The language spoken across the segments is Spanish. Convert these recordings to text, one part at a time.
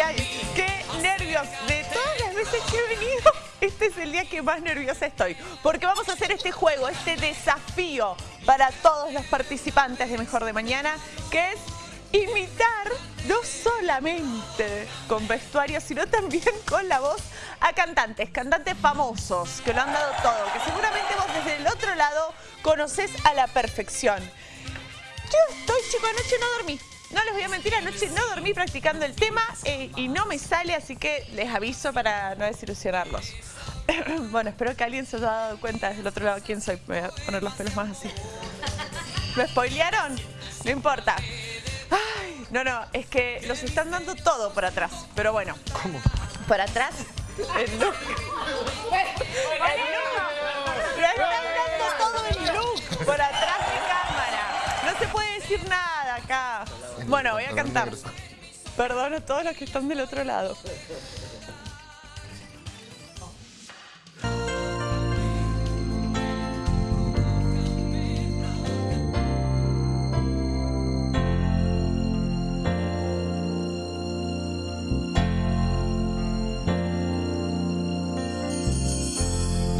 ay, ay, qué nervios. De todas las veces que he venido, este es el día que más nerviosa estoy. Porque vamos a hacer este juego, este desafío para todos los participantes de Mejor de Mañana, que es imitar no solamente con vestuario, sino también con la voz a cantantes, cantantes famosos que lo han dado todo, que seguramente vos desde el otro lado conoces a la perfección. Yo estoy, chicos, anoche no dormí. No les voy a mentir, anoche no dormí practicando el tema eh, y no me sale, así que les aviso para no desilusionarlos. bueno, espero que alguien se haya dado cuenta desde el otro lado quién soy. Me voy a poner los pelos más así. ¿Me spoilearon? No importa. Ay, no, no, es que los están dando todo por atrás. Pero bueno. ¿Cómo? Por atrás, el look. El look. Bueno, voy a cantar. Perdón a todos los que están del otro lado.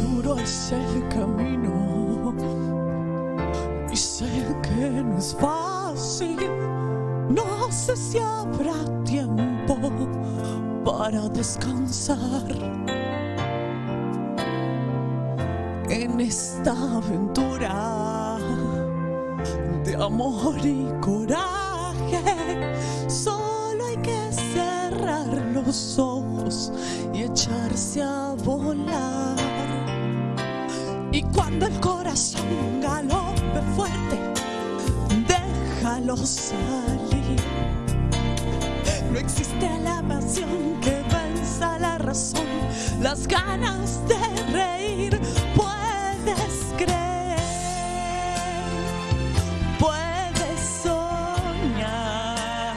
Duro es el camino y sé que no es fácil. No sé si habrá tiempo para descansar en esta aventura de amor y coraje. Solo hay que cerrar los ojos y echarse a volar. Y cuando el corazón galope fuerte, déjalo salir. Existe la pasión que venza la razón, las ganas de reír. Puedes creer, puedes soñar.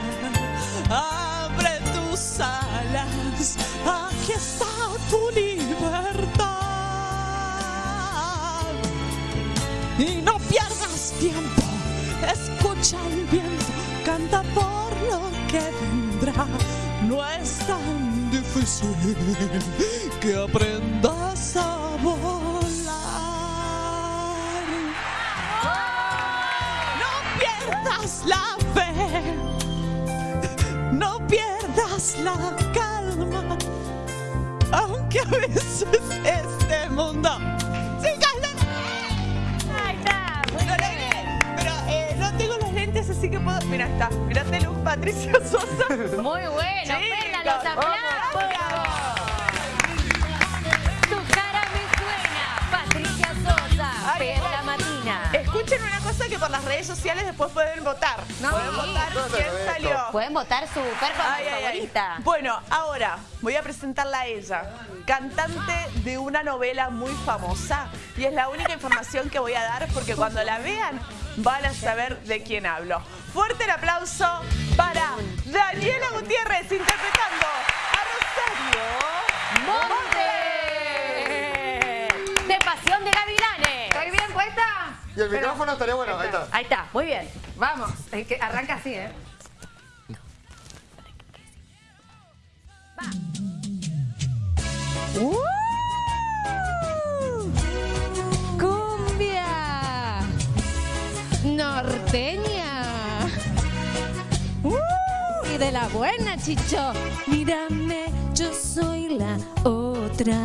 Abre tus alas, aquí está tu libertad. Y no pierdas tiempo, escucha el viento, canta por lo que No es tan difícil que aprendas a volar. No pierdas la fe, no pierdas la calma, aunque a veces este Patricia Sosa. Muy bueno, Perla, los aplausos. Tu cara me suena, Patricia Sosa, Perla Matina. Escuchen una cosa que por las redes sociales después pueden votar. No, pueden sí. votar quién salió. Pueden votar su performance ay, favorita. Bueno, ahora voy a presentarla a ella, cantante de una novela muy famosa. Y es la única información que voy a dar porque cuando la vean van a saber de quién hablo. Fuerte el aplauso para Daniela Gutiérrez interpretando a Rosario Monte. De Pasión de Gavilanes. ¿Estoy bien puesta? Y el micrófono estaría bueno, ahí está. Ahí está, muy bien. Vamos, es que arranca así, ¿eh? Cumbia de la buena, Chicho. Mírame, yo soy la otra.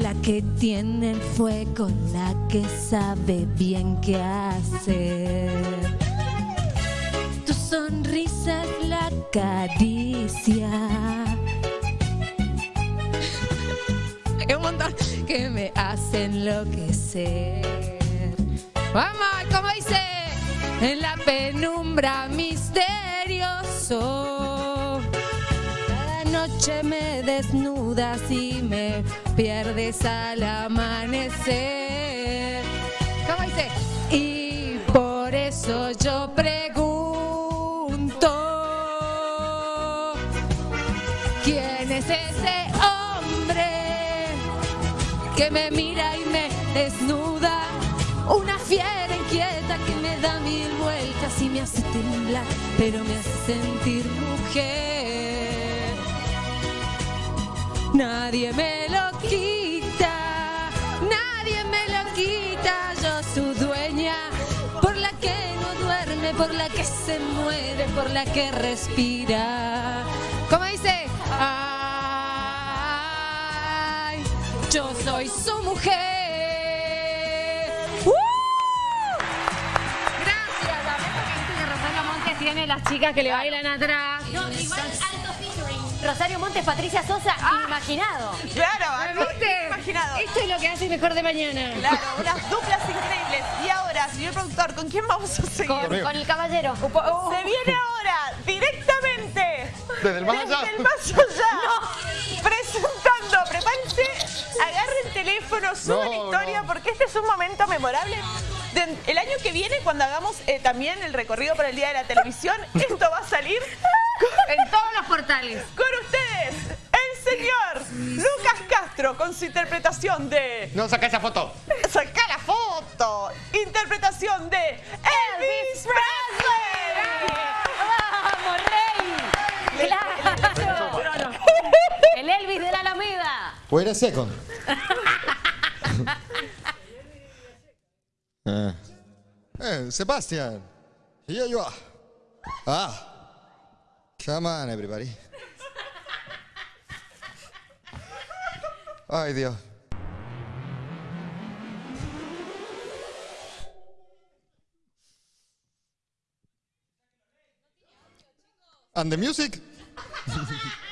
La que tiene el fuego, la que sabe bien qué hacer. Tu sonrisa es la caricia. Un montón que me hace enloquecer. Vamos, como dice, en la penumbra misterioso. Cada noche me desnudas y me pierdes al amanecer. ¿Cómo dice? Y por eso yo pregunto. ¿Quién es ese hombre que me mira y me desnuda Una fiera inquieta que me da mil vueltas y me hace temblar, pero me hace sentir mujer. Nadie me lo quita, nadie me lo quita, yo su dueña, por la que no duerme, por la que se muere, por la que respira. ¿Cómo dice? Ay, yo soy su mujer. Las chicas que le bailan atrás. No, igual alto featuring. Rosario Montes, Patricia Sosa, inimaginado. Claro, algo ¿Viste? imaginado. Esto es lo que hace mejor de mañana. Claro, unas duplas increíbles. Y ahora, señor productor, ¿con quién vamos a seguir? Con, con el caballero. Se viene ahora, directamente. Desde el más allá. Desde el más allá. Presentando, prepárense, agarren el teléfono, suban No, historia, no. porque este es un momento memorable. De- el año que viene, cuando hagamos eh, también el recorrido para el Día de la Televisión, esto va a salir En todos los portales. con ustedes, el señor Lucas Castro, con su interpretación de... No, saca esa foto. ¡Saca la foto! Interpretación de Elvis Presley. ¡Vamos, rey! ¡Claro! El Elvis de la Alameda. Wait a second. Eh. Sebastian, here you are. Ah, come on everybody. Ay, Dios. And the music?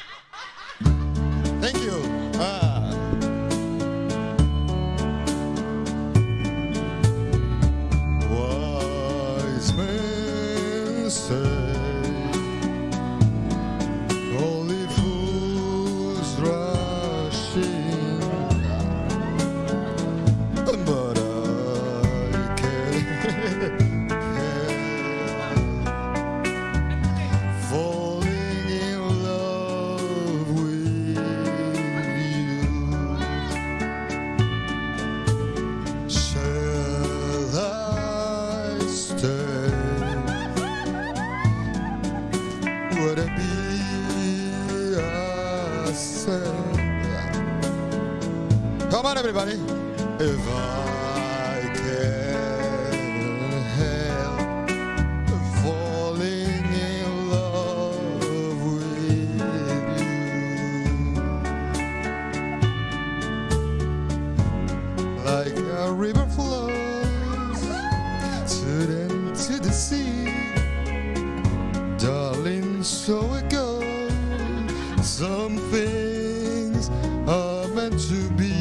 Some things are meant to be.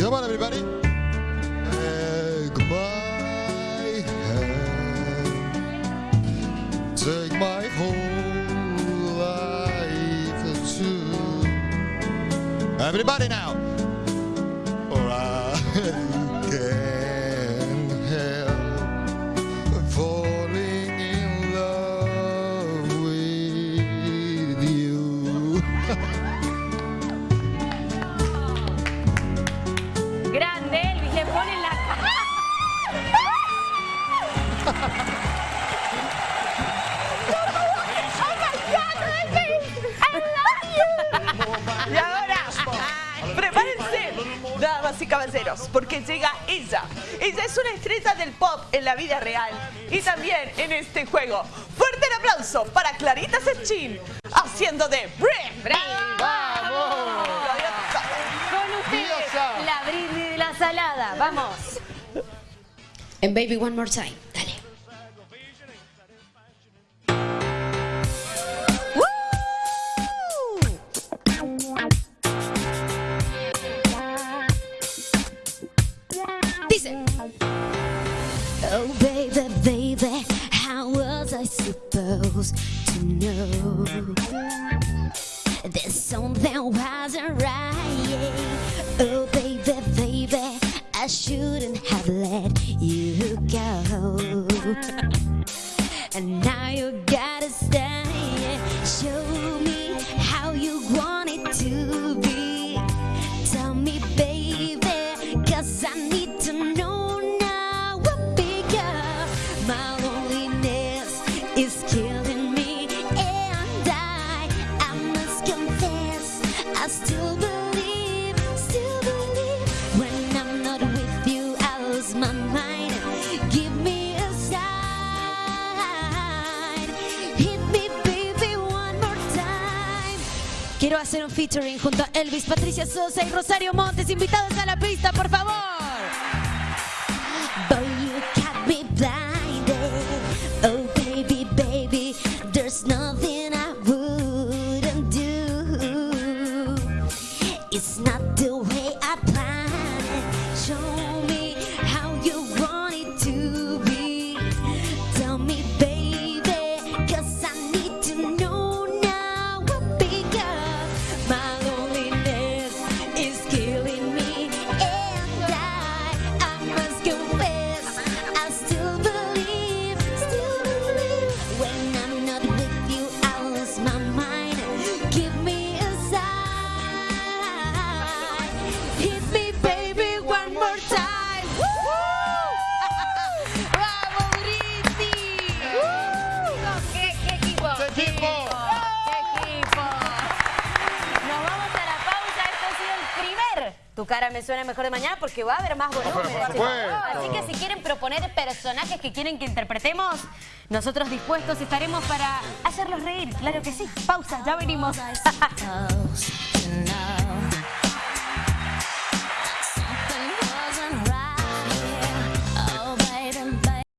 Come on, everybody. Take my hand. Take my whole life too. Everybody now. Y caballeros, porque llega ella. Ella es una estrella del pop en la vida real y también en este juego. Fuerte el aplauso para Clarita Sechín, haciendo de Brim. ¡Vamos! Con ustedes, la brindis de la salada. Vamos. And baby, one more time. Was I supposed to know There's something wasn't right? Oh baby, baby, I shouldn't have let you go. And now you gotta featuring junto a Elvis, Patricia Sosa y Rosario Montes, invitados a la pista, por favor. Boy, you got me blinded. Oh, baby, baby, there's nothing I wouldn't do. It's not the Tu cara me suena mejor de mañana porque va a haber más volumen. Así que si quieren proponer personajes que quieren que interpretemos, nosotros dispuestos estaremos para hacerlos reír. Claro que sí. Pausa, ya venimos.